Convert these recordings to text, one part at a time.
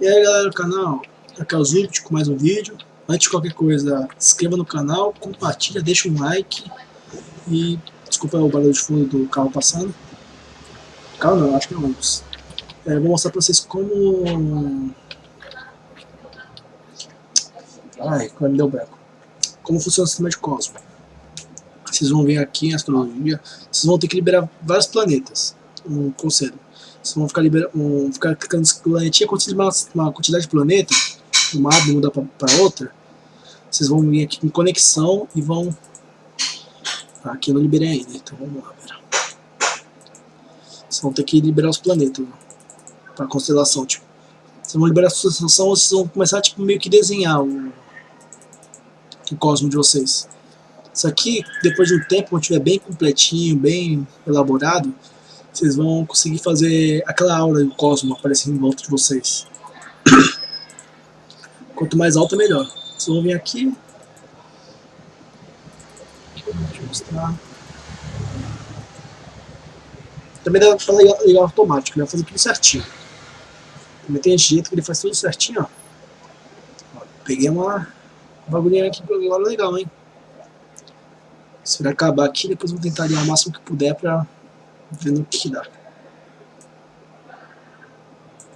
E aí galera do canal, aqui é o Zult com mais um vídeo. Antes de qualquer coisa, se inscreva no canal, compartilha, deixa um like. E desculpa o barulho de fundo do carro passando. Carro não, acho que é ônibus. É, vou mostrar pra vocês como... Ai, quando me deu branco. Como funciona o sistema de Cosmo. Vocês vão ver aqui em astrologia, vocês vão ter que liberar vários planetas. Um conselho. Vocês vão ficar, libera um, ficar clicando nesse planetinha, quando vocês uma, uma quantidade de planetas, uma árvore muda para outra, vocês vão vir aqui em conexão e vão... Aqui eu não liberei ainda, então vamos lá. Vocês vão ter que liberar os planetas para constelação, tipo. Vocês vão liberar a constelação, vocês vão começar tipo meio que desenhar o, o cosmo de vocês. Isso aqui, depois de um tempo, quando estiver bem completinho, bem elaborado, vocês vão conseguir fazer aquela aura do cosmo aparecer em volta de vocês. Quanto mais alta, melhor. Vocês vão vir aqui. Deixa eu mostrar. Também dá pra ligar, ligar automático, ele vai fazer tudo certinho. Também tem jeito que ele faz tudo certinho, ó. peguei uma bagulhinha aqui agora legal, hein. Isso vai acabar aqui, depois vou tentar ligar o máximo que puder pra ver no que dá.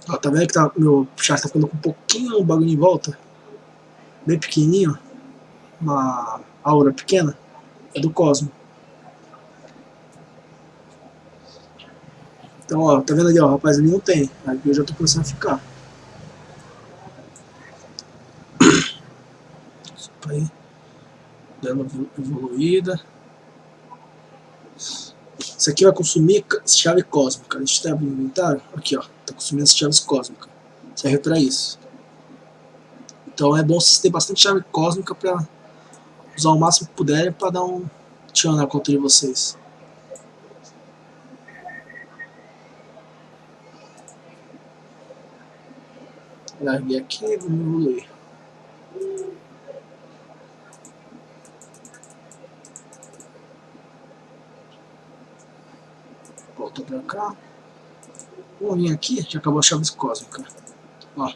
Ó, tá vendo que tá, meu chat tá ficando com um pouquinho o bagulho em volta? Bem pequenininho. Uma aura pequena. É do Cosmo. Então, ó, tá vendo ali, ó, rapaz, ali não tem. Aqui eu já tô começando a ficar. Isso aí dela evoluída. Isso aqui vai consumir chave cósmica. A gente tem o inventário. Aqui, ó. Tá consumindo as chaves cósmicas. Serve para isso. Então é bom vocês terem bastante chave cósmica para usar o máximo que puderem para dar um tchan na conta de vocês. Larguei aqui, vamos evoluir. Volta pra cá. Vamos vir aqui, já acabou a chave cósmica. Ó.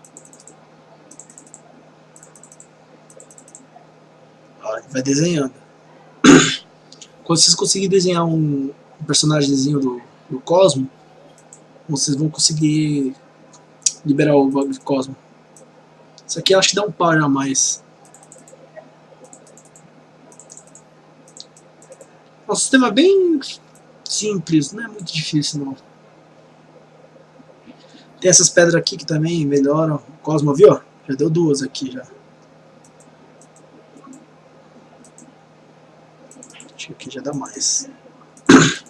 Ó, vai desenhando. Quando vocês conseguirem desenhar um, um personagemzinho do, do Cosmo, vocês vão conseguir liberar o do Cosmo. Isso aqui acho que dá um par a mais. O sistema é bem simples, não é muito difícil não. Tem essas pedras aqui que também melhoram. O Cosmo, viu? Já deu duas aqui já. Acho que aqui já dá mais.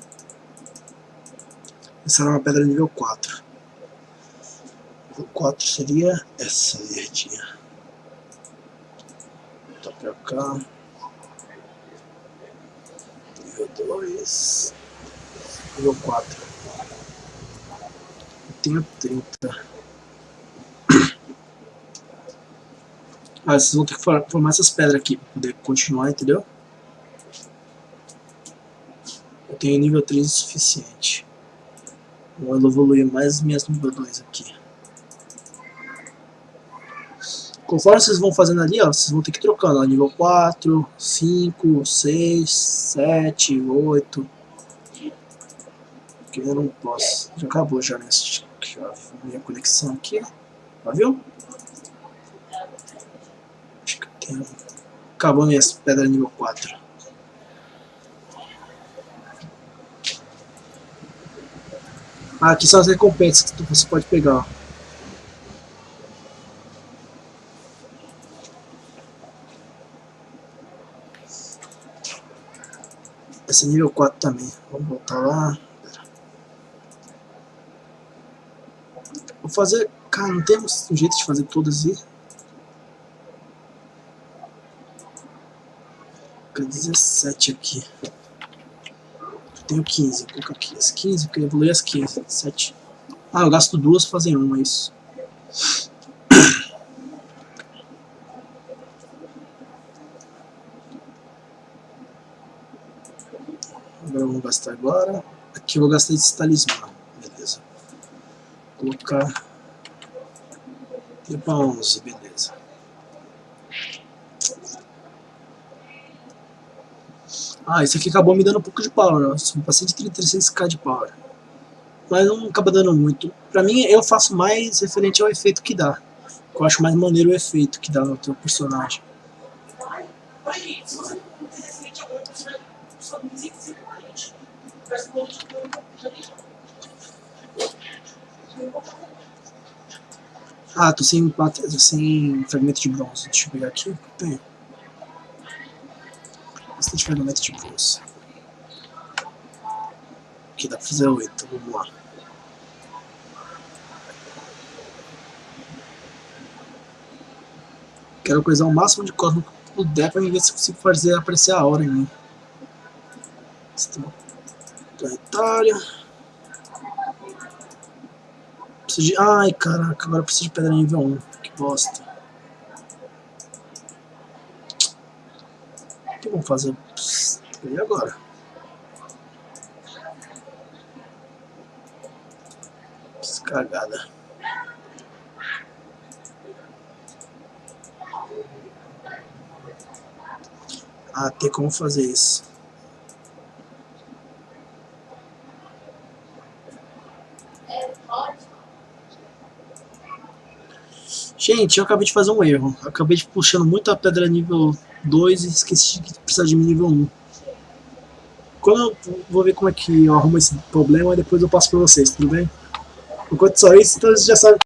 Essa era uma pedra nível 4. Nível 4 seria essa verdinha. Tá pra cá. Nível 2 nível 4. Eu tenho 30. Ah, vocês vão ter que formar essas pedras aqui para poder continuar, entendeu? Eu tenho nível 3 o suficiente. Vou evoluir mais minhas nível 2 aqui. Conforme vocês vão fazendo ali, ó, vocês vão ter que ir trocando, ó, nível 4, 5, 6, 7, 8 porque eu não posso. Já acabou já nesse. Já minha conexão aqui. Já viu? Acho que tem. Acabou minha pedra nível 4. Ah, aqui são as recompensas que você pode pegar. Esse é nível 4 também. Vamos voltar lá. Vou fazer... Cara, não temos um jeito de fazer todas aí? Fica 17 aqui. Eu tenho 15. Vou colocar aqui as 15, porque eu evoluí as 15. 7. Ah, eu gasto duas pra fazer uma, é isso. Agora vamos gastar agora. Aqui eu vou gastar esse talismã colocar pra 11, beleza. Ah, isso aqui acabou me dando um pouco de power, ó. Subi pra 136k de power. Mas não acaba dando muito. Pra mim, eu faço mais referente ao efeito que dá. Eu acho mais maneiro o efeito que dá no teu personagem. Ah, tô sem, sem fragmento de bronze. Deixa eu pegar aqui. Tem. Bastante fragmento de bronze. Aqui dá pra fazer oito. Vamos lá. Quero coisar o máximo de cosmo que puder pra ver se consigo fazer aparecer a hora em mim. Planetária. Preciso de... Ai, caraca, agora preciso de pedra nível 1. Que bosta. O que vamos fazer? E agora? Cagada. Ah, tem como fazer isso. Gente, eu acabei de fazer um erro. Acabei de puxando muito a pedra nível 2 e esqueci de precisar de nível 1. Quando eu vou ver como é que eu arrumo esse problema, depois eu passo pra vocês, tudo bem? Enquanto só isso, então vocês já sabem